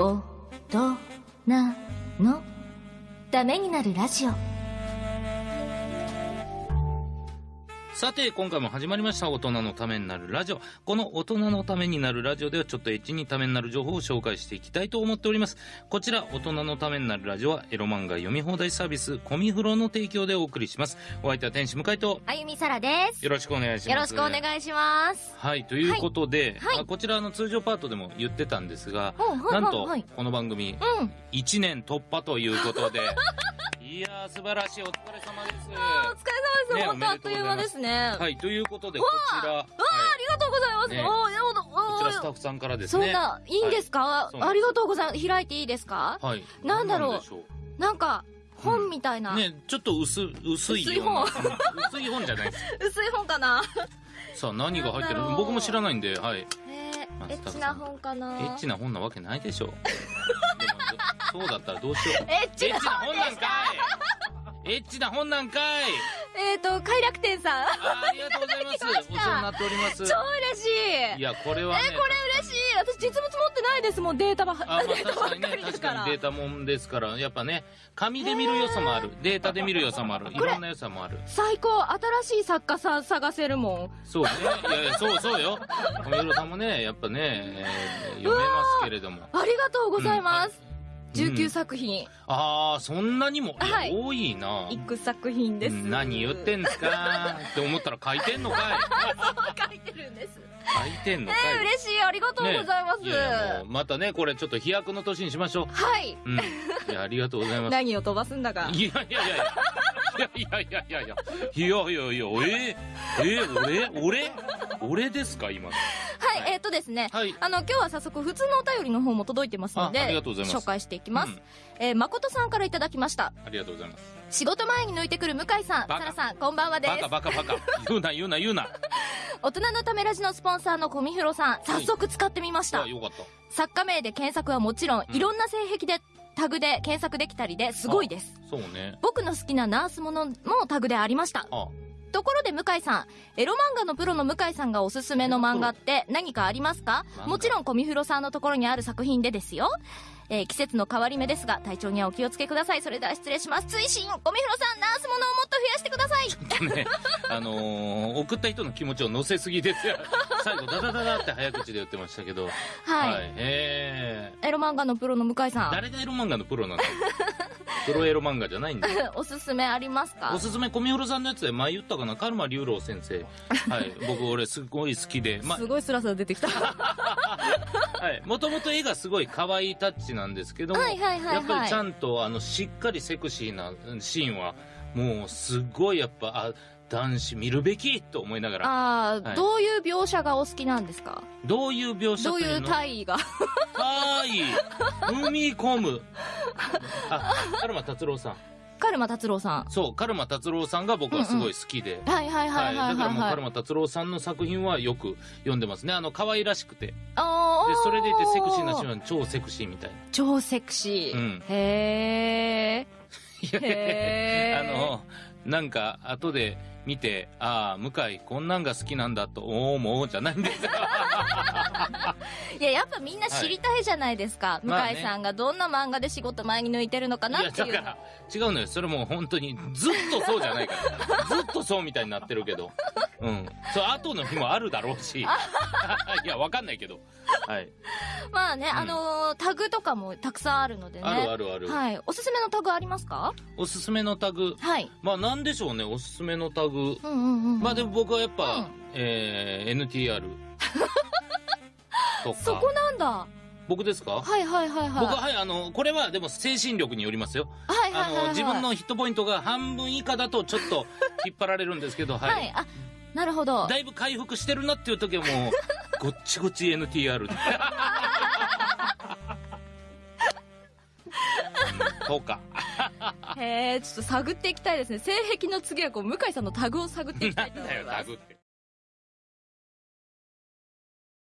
大人の。ためになるラジオ。さて、今回も始まりました。大人のためになるラジオ。この大人のためになるラジオでは、ちょっとエッチにためになる情報を紹介していきたいと思っております。こちら、大人のためになるラジオは、エロ漫画読み放題サービス、コミフロの提供でお送りします。お相手は天使向井と、あゆみさらですよろしくお願いします。よろしくお願いしますはい、ということで、はいはいあこちらの通常パートでも言ってたんですが、はいはいなんとはい、この番組、うん1年突破ということで、いやー、素晴らしい、お疲れ様です。お疲れ様です、ね本当あっという間ですね。はい、ということで、こちら、はい。ありがとうございます、ね。おーやだこちらスタッフさんからですそね。んな、いいんですか、そうなんです。ありがとうございます。開いていいですか？はい。なんだろう。なんか、本みたいな。ね、ちょっと薄、薄い。薄い薄い本じゃないです。薄い本かな？さあ、何が入ってる僕も知らないんで、はい。えまあー、エッチな本かな？エッチな本なわけないでしょ。そうだったらどうしよう。エッチな本なんかいエッチな本なんかいえーと、快楽天さん。ありがとうございます。お世話になっております。超嬉しいいや、これはね。え、これ嬉しい私実物持ってないですもん、データば、あ、まあデータばっ確かりですか。確からにデータもんですから、やっぱね、紙で見る良さもある。データで見る良さもある。いろんな良さもある。最高新しい作家さん探せるもん。そうね。いやいや、そうそうよ。小室さんもね、やっぱね、えー読めますけれども。ありがとうございます。うん19作品、ああ、そんなにも、はい多いな。一句作品です。何言ってんですか？って思ったら書いてんのかい 書いてるんです。書いてんのかいえー、嬉しい。ありがとうございます。ねまたね、これちょっと飛躍の年にしましょう。はい。うん。いや、ありがとうございます。何を飛ばすんだか。いやいやいやいや。いやいやいやいやいや。いやいやいや、えー、えー、俺俺俺ですか今の。とですね。はいあの、今日は早速、普通のお便りの方も届いてますので、紹介していきます。うんえー、誠さんからいただきました。ありがとうございます。仕事前に抜いてくる向井さん、バカサラさん、こんばんはですバカ。バカバカ。言うな言うな言うな。大人のためラジのスポンサーのコミフロさん、早速使ってみました。あ、よかった。作家名で検索はもちろん、うんいろんな性癖で、タグで検索できたりですごいです。そうね。僕の好きなナースものもタグでありました。あ、ところで向井さん、エロ漫画のプロの向井さんがおすすめの漫画って何かありますか？もちろんコミフロさんのところにある作品でですよ。えー季節の変わり目ですが、体調にはお気をつけください。それでは失礼します。追伸コミフロさん、ナースものをもっと増やしてくださいね、あのー送った人の気持ちを乗せすぎですよ。最後、ダダダダって早口で言ってましたけど。はい。へエロ漫画のプロの向井さー。ん、誰がエロ漫画のプロなんだよプロエロ漫画じゃないんだよ。おすすめありますか？おすすめ、小見浦さんのやつで前言ったかな？カルマ龍郎先生。はい。僕、俺、すごい好きで。ま、すごいスラスラ出てきた。はい。もともと絵がすごい可愛いタッチなんですけども、はいはいはいはいやっぱりちゃんと、あの、しっかりセクシーなシーンは、もう、すごいやっぱ、あ、男子見るべきと思いながら、あー、はいどういう描写がお好きなんですか？どういう描写どういう体位が？はい。踏み込む。あ、カルマ達郎さん。カルマ達郎さん。そう、カルマ達郎さんが僕はすごい好きで。はいはいはいはいだからもうはいはい。カルマ達郎さんの作品はよく読んでますね。あの、可愛らしくて。で、あーそれでいてセクシーなシーンは超セクシーみたいな。超セクシー。うんへー。いやへーあの、なんか、後で見て、ああ、向井、こんなんが好きなんだと思うじゃないんですよ。いや、やっぱみんな知りたいじゃないですか。まあね向井さんがどんな漫画で仕事前に抜いてるのかいや、なっていう。だから、違うのよ。それもう本当に、ずっとそうじゃないから。ずっとそうみたいになってるけど。うん。そう、後の日もあるだろうし。いや、わかんないけど。はい。まあね、んあのータグとかもたくさんあるのでね。あるあるある。はい。おすすめのタグありますか？おすすめのタグ。はい。まあ、なんでしょうね、おすすめのタグ。うんうんうん。まあ、でも僕はやっぱ、うんえー、NTR。とか。そこなんだ。僕ですか？はいはいはいはい。僕は、はい、あの、これはでも精神力によりますよ。はいはいはいはい。あの、自分のヒットポイントが半分以下だとちょっと引っ張られるんですけど、はい。はい。あ、なるほど。だいぶ回復してるなっていう時はもう、ごっちごち NTR で。そうか。へえ、ちょっと探っていきたいですね。性癖の次はこう、向井さんのタグを探っていきたいと思います。タグって。